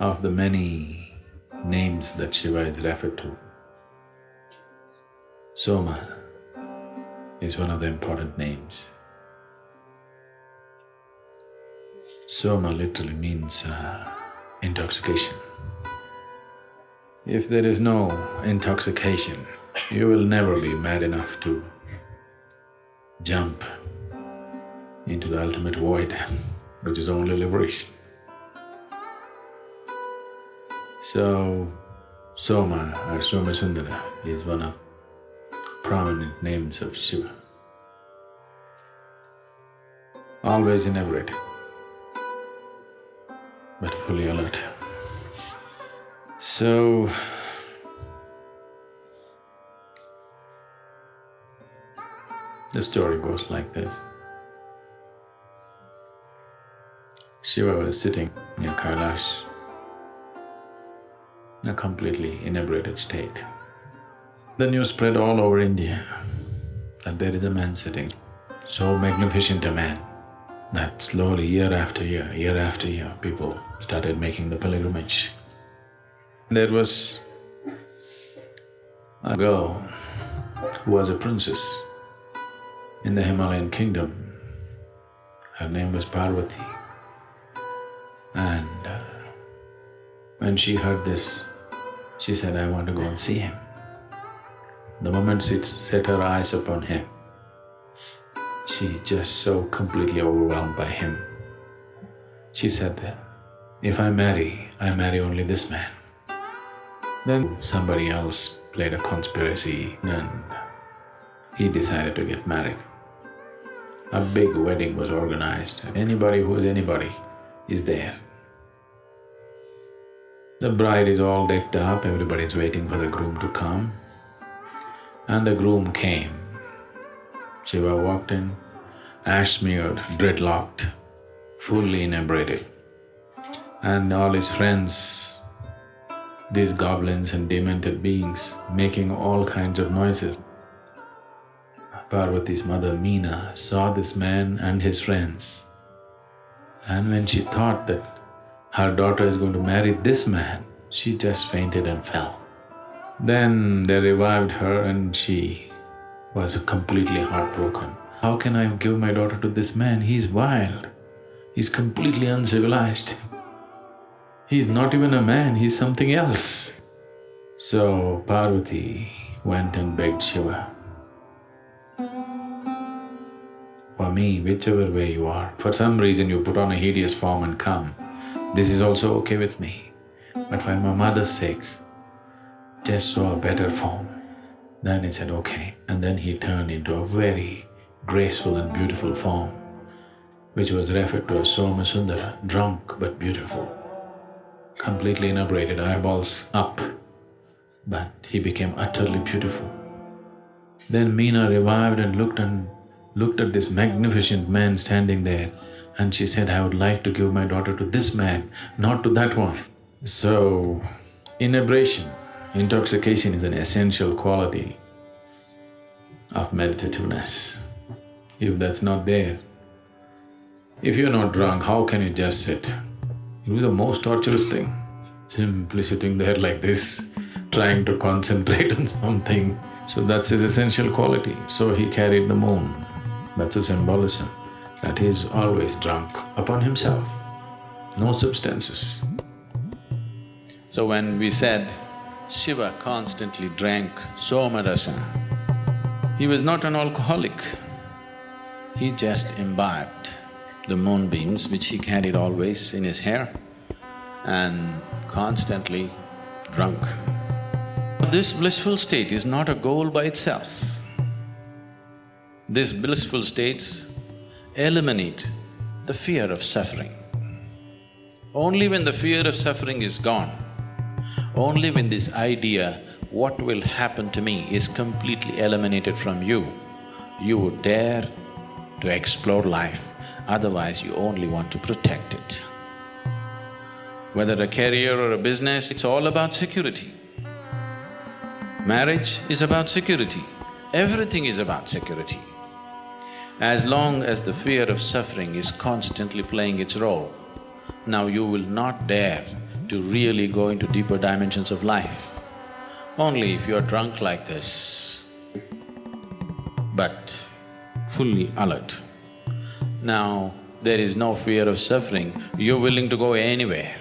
of the many names that Shiva is referred to. Soma is one of the important names. Soma literally means uh, intoxication. If there is no intoxication, you will never be mad enough to jump into the ultimate void, which is only liberation. So, Soma or Soma Sundara is one of prominent names of Shiva. Always inebriated, but fully alert. So, the story goes like this. Shiva was sitting near Kailash, a completely inebriated state. The news spread all over India that there is a man sitting, so magnificent a man that slowly, year after year, year after year, people started making the pilgrimage there was a girl who was a princess in the Himalayan kingdom. Her name was Parvati. And uh, when she heard this, she said, I want to go and see him. The moment she set her eyes upon him, she just so completely overwhelmed by him. She said, if I marry, I marry only this man. Then somebody else played a conspiracy and he decided to get married. A big wedding was organized. Anybody who is anybody is there. The bride is all decked up, everybody is waiting for the groom to come. And the groom came. Shiva walked in, ash-smeared, dreadlocked, fully inebriated. And all his friends these goblins and demented beings making all kinds of noises. Parvati's mother Meena saw this man and his friends and when she thought that her daughter is going to marry this man, she just fainted and fell. Then they revived her and she was completely heartbroken. How can I give my daughter to this man? He's wild. He's completely uncivilized. He's not even a man, he's something else. So Parvati went and begged Shiva, for me, whichever way you are, for some reason you put on a hideous form and come, this is also okay with me. But for my mother's sake, just show a better form. Then he said, okay. And then he turned into a very graceful and beautiful form, which was referred to as Soma Sundara, drunk but beautiful completely inebriated, eyeballs up, but he became utterly beautiful. Then Meena revived and looked and looked at this magnificent man standing there and she said, I would like to give my daughter to this man, not to that one. So, inebriation, intoxication is an essential quality of meditativeness. If that's not there, if you're not drunk, how can you just sit? It was the most torturous thing, simply sitting there like this, trying to concentrate on something. So that's his essential quality. So he carried the moon. That's a symbolism, that he is always drunk upon himself, no substances. So when we said Shiva constantly drank Somarasa, he was not an alcoholic, he just imbibed the moonbeams which he carried always in his hair and constantly drunk. This blissful state is not a goal by itself. These blissful states eliminate the fear of suffering. Only when the fear of suffering is gone, only when this idea, what will happen to me, is completely eliminated from you, you would dare to explore life otherwise you only want to protect it. Whether a career or a business, it's all about security. Marriage is about security, everything is about security. As long as the fear of suffering is constantly playing its role, now you will not dare to really go into deeper dimensions of life. Only if you are drunk like this, but fully alert. Now, there is no fear of suffering, you're willing to go anywhere.